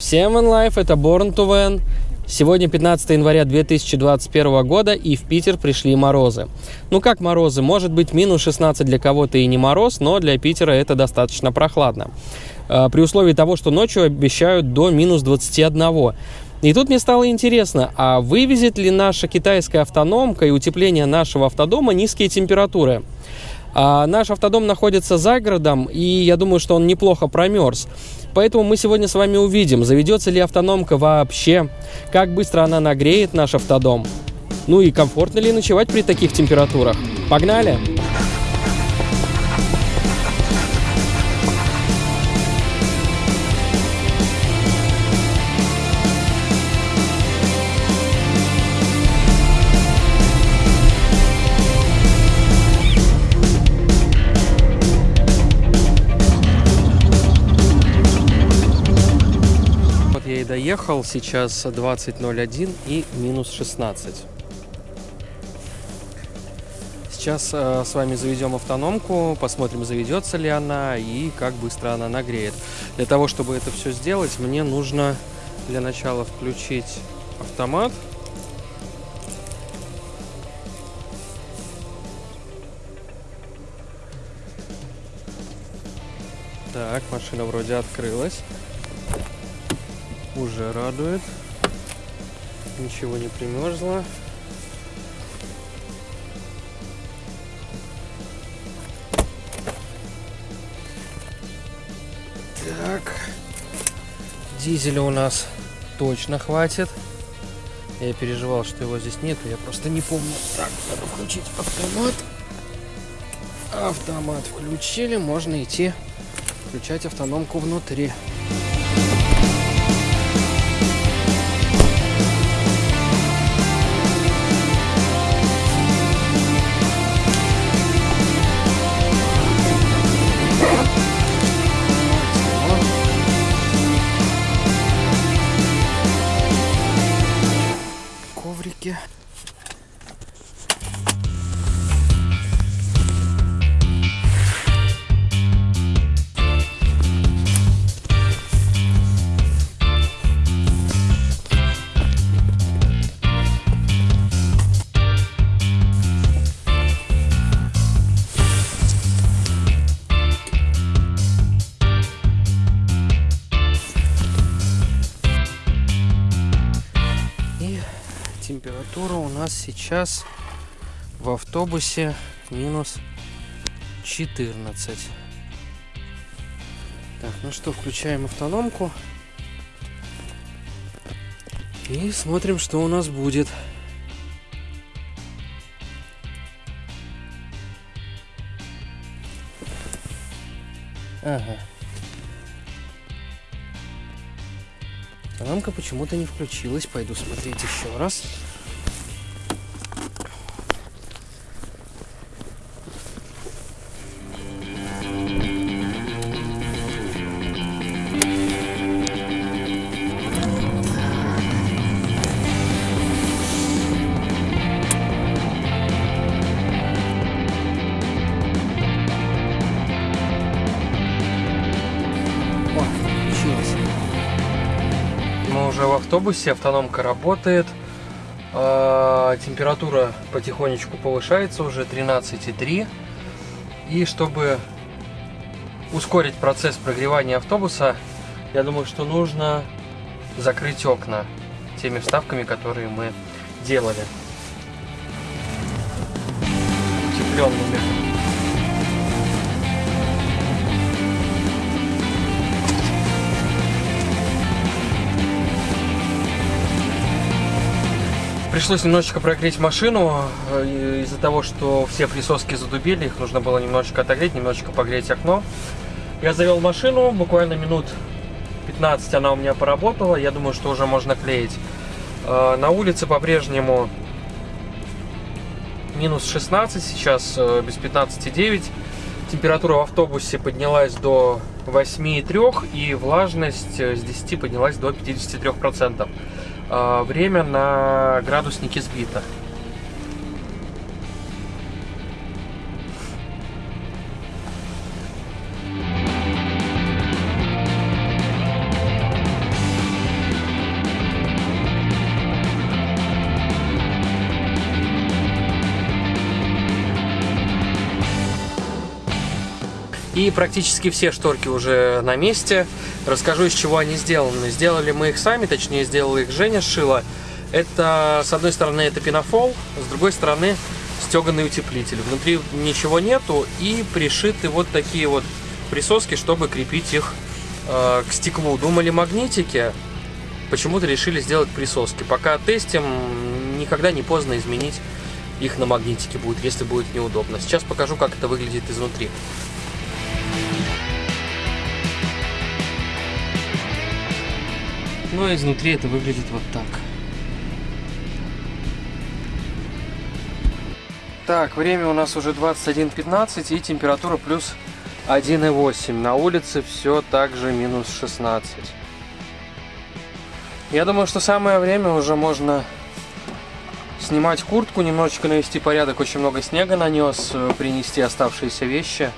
Всем онлайф, это Born to Van. Сегодня 15 января 2021 года, и в Питер пришли морозы. Ну как морозы? Может быть минус 16 для кого-то и не мороз, но для Питера это достаточно прохладно. А, при условии того, что ночью обещают до минус 21. И тут мне стало интересно, а вывезет ли наша китайская автономка и утепление нашего автодома низкие температуры? А наш автодом находится за городом, и я думаю, что он неплохо промерз. Поэтому мы сегодня с вами увидим, заведется ли автономка вообще, как быстро она нагреет наш автодом, ну и комфортно ли ночевать при таких температурах. Погнали! И доехал, сейчас 20.01 и минус 16. Сейчас э, с вами заведем автономку, посмотрим, заведется ли она и как быстро она нагреет. Для того, чтобы это все сделать, мне нужно для начала включить автомат. Так, машина вроде открылась. Уже радует. Ничего не примерзло. Так. Дизеля у нас точно хватит. Я переживал, что его здесь нету, я просто не помню. Так, надо включить автомат. Автомат включили, можно идти включать автономку внутри. Сейчас в автобусе минус 14. Так, ну что, включаем автономку. И смотрим, что у нас будет. Ага. Автономка почему-то не включилась. Пойду смотреть еще раз. Автобусе, автономка работает. А, Температура потихонечку повышается, уже 13,3. И чтобы ускорить процесс прогревания автобуса, я думаю, что нужно закрыть окна теми вставками, которые мы делали. Утепленными. Пришлось немножечко прогреть машину э, из-за того, что все присоски задубели, их нужно было немножечко отогреть, немножечко погреть окно. Я завел машину, буквально минут 15 она у меня поработала, я думаю, что уже можно клеить. Э, На улице по-прежнему минус 16, сейчас э, без 15,9. Температура в автобусе поднялась до 8,3 и влажность с 10 поднялась до 53%. А, Время на градуснике сбито. И практически все шторки уже на месте. Расскажу, из чего они сделаны. Сделали мы их сами, точнее, сделала их Женя, шила. Это, с одной стороны, это пенофол, с другой стороны, стеганый утеплитель. Внутри ничего нету и пришиты вот такие вот присоски, чтобы крепить их э, к стеклу. Думали магнитики, почему-то решили сделать присоски. Пока тестим, никогда не поздно изменить их на магнитики будет, если будет неудобно. Сейчас покажу, как это выглядит изнутри. Ну а изнутри это выглядит вот так. Так, время у нас уже 21.15 и температура плюс 1,8. На улице все так же минус 16. Я думаю, что самое время уже можно снимать куртку, немножечко навести порядок. Очень много снега нанес, э, принести оставшиеся вещи.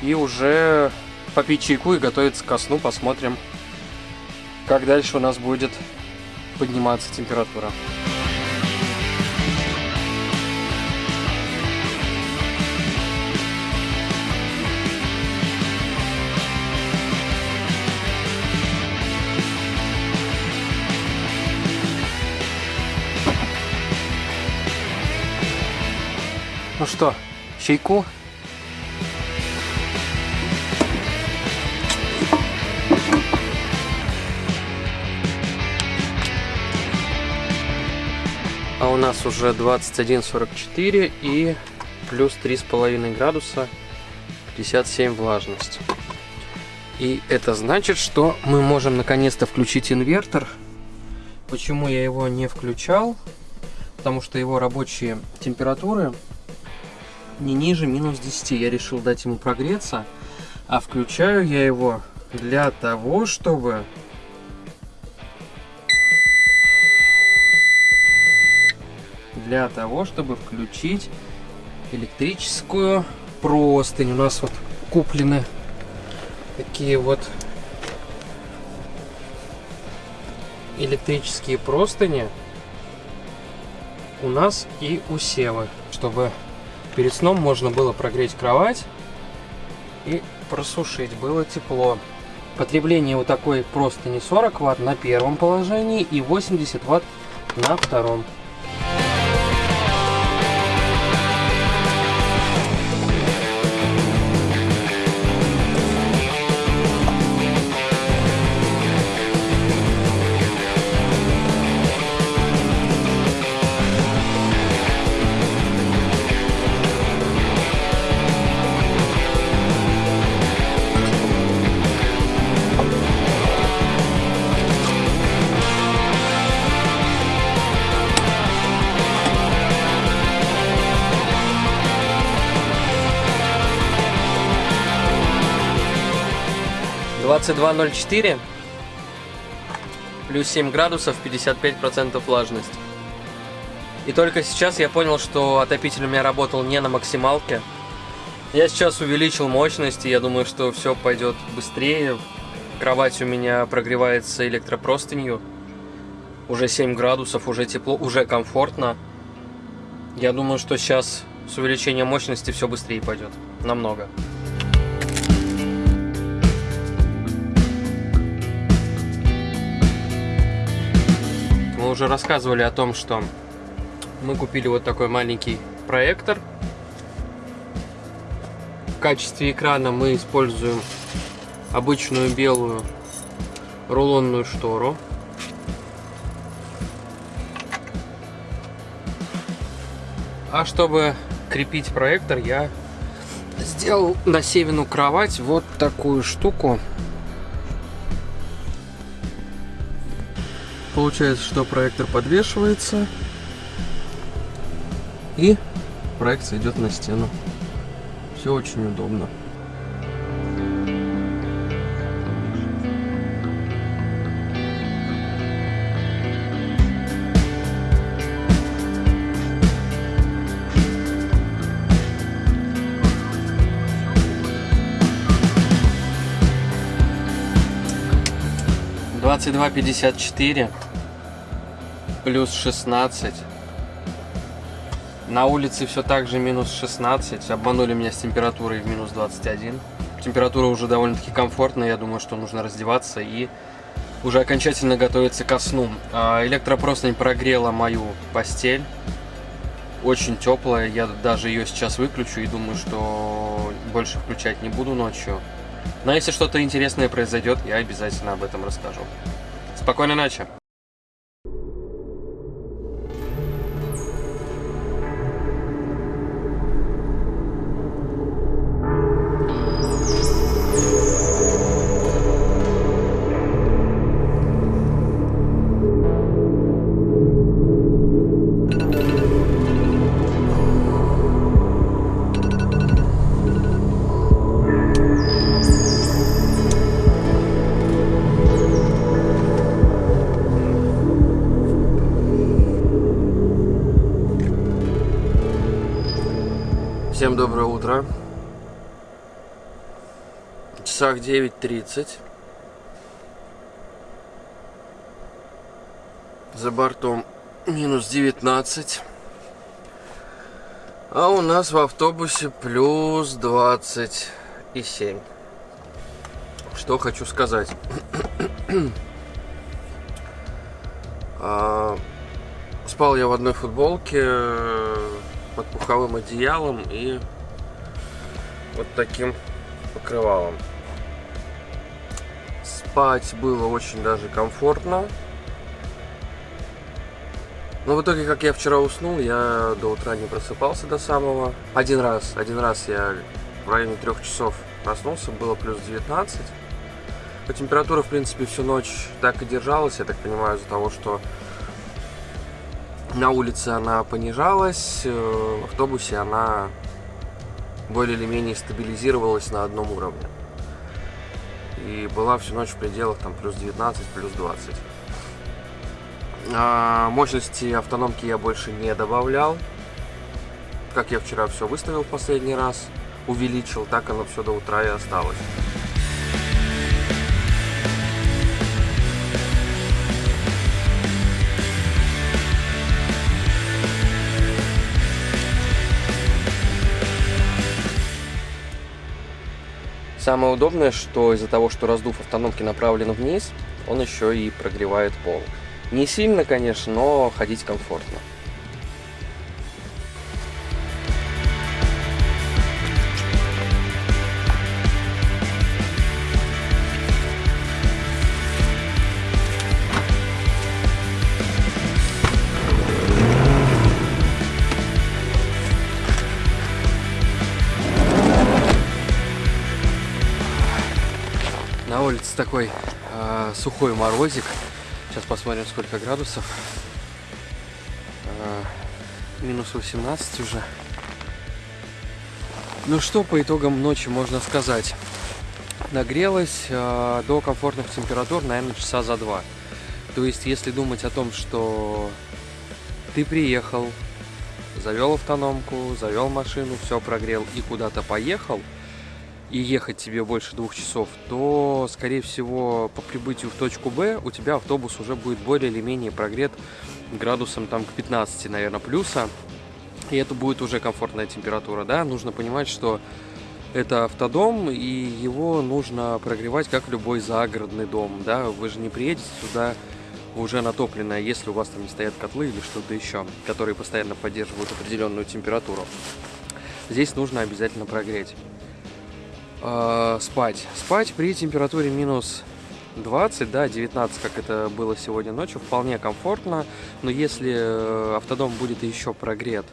И уже попить чайку и готовиться ко сну. Посмотрим, как дальше у нас будет подниматься температура. Ну что, чайку? Нас уже 21.44 и плюс 3,5 градуса, 57 влажность. И это значит, что мы можем наконец-то включить инвертор. Почему я его не включал? Потому что его рабочие температуры не ниже минус 10. Я решил дать ему прогреться. А включаю я его для того, чтобы... Для того, чтобы включить электрическую простынь. У нас вот куплены такие вот электрические простыни у нас и у Севы, чтобы Перед сном можно было прогреть кровать и просушить. Было тепло. Потребление вот такой просто не 40 ватт на первом положении и 80 ватт на втором. 22.04 плюс 7 градусов 55% влажность и только сейчас я понял что отопитель у меня работал не на максималке. Я сейчас увеличил мощность и я думаю что все пойдет быстрее. Кровать у меня прогревается электропростынью. Уже 7 градусов уже тепло уже комфортно. Я думаю что сейчас с увеличением мощности все быстрее пойдет намного уже рассказывали о том, что мы купили вот такой маленький проектор. В качестве экрана мы используем обычную белую рулонную штору. А чтобы крепить проектор, я сделал на Севину кровать вот такую штуку. Получается, что проектор подвешивается и проекция идет на стену. Все очень удобно. Двадцать два пятьдесят четыре плюс 16. На улице все так же минус 16. Обманули меня с температурой в минус 21. Температура уже довольно-таки комфортная, я думаю, что нужно раздеваться и уже окончательно готовиться ко сну. А, Электропростынь прогрела мою постель. Очень теплая, я даже ее сейчас выключу и думаю, что больше включать не буду ночью. Но если что-то интересное произойдет, я обязательно об этом расскажу. Спокойной ночи! Всем доброе утро. В часах 9.30. За бортом минус 19. А у нас в автобусе плюс 27. Что хочу сказать. а, спал я в одной футболке под пуховым одеялом и вот таким покрывалом. Спать было очень даже комфортно. Но в итоге, как я вчера уснул, я до утра не просыпался до самого. Один раз, один раз я в районе трех часов проснулся, было плюс 19. По температуре, в принципе, всю ночь так и держалась, я так понимаю, из-за того, что на улице она понижалась, э, в автобусе она более или менее стабилизировалась на одном уровне. И была всю ночь в пределах там плюс 19, плюс 20. А мощности автономки я больше не добавлял. Как я вчера все выставил в последний раз, увеличил, так оно все до утра и осталось. Самое удобное, что из-за того, что раздув автономки направлен вниз, он еще и прогревает пол. Не сильно, конечно, но ходить комфортно. Улице такой э, сухой морозик. Сейчас посмотрим, сколько градусов. Э, минус 18 уже. Ну что по итогам ночи можно сказать? Нагрелась э, до комфортных температур, наверное, часа за два. То есть, если думать о том, что ты приехал, завел автономку, завел машину, все прогрел и куда-то поехал – и ехать тебе больше двух часов, то, скорее всего, по прибытию в точку Б у тебя автобус уже будет более или менее прогрет градусом там к 15, наверное, плюса. И это будет уже комфортная температура, да. Нужно понимать, что это автодом, и его нужно прогревать, как любой загородный дом, да. Вы же не приедете сюда уже натопленное, если у вас там не стоят котлы или что-то еще, которые постоянно поддерживают определенную температуру. Здесь нужно обязательно прогреть э, спать. Спать при температуре минус 20, да, 19, как это было сегодня ночью, вполне комфортно. Но если э, автодом будет еще прогрет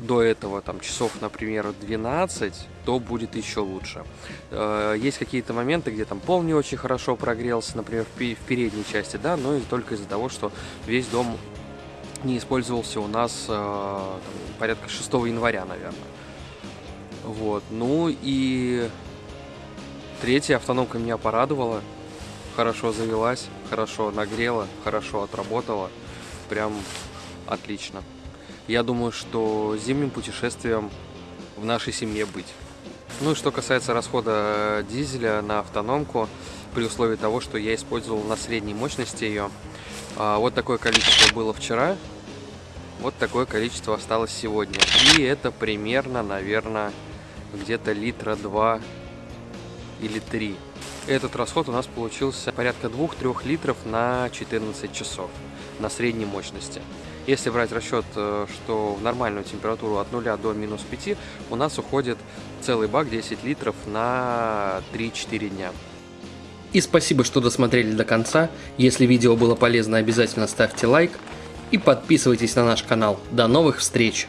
до этого, там, часов, например, 12, то будет еще лучше. Э, есть какие-то моменты, где там пол не очень хорошо прогрелся, например, в передней части, да, но только из-за того, что весь дом не использовался у нас э, там, порядка 6 января, наверное. Вот. Ну и третья автономка меня порадовала. Хорошо завелась, хорошо нагрела, хорошо отработала. Прям отлично. Я думаю, что зимним путешествием в нашей семье быть. Ну и что касается расхода дизеля на автономку, при условии того, что я использовал на средней мощности ее. А, вот такое количество было вчера, вот такое количество осталось сегодня. И это примерно, наверное, где-то литра два или 3. Этот расход у нас получился порядка 2-3 литров на 14 часов на средней мощности. Если брать расчет, э, что в нормальную температуру от 0 до минус 5, у нас уходит целый бак 10 литров на 3-4 дня. И спасибо, что досмотрели до конца. Если видео было полезно, обязательно ставьте лайк и подписывайтесь на наш канал. До новых встреч!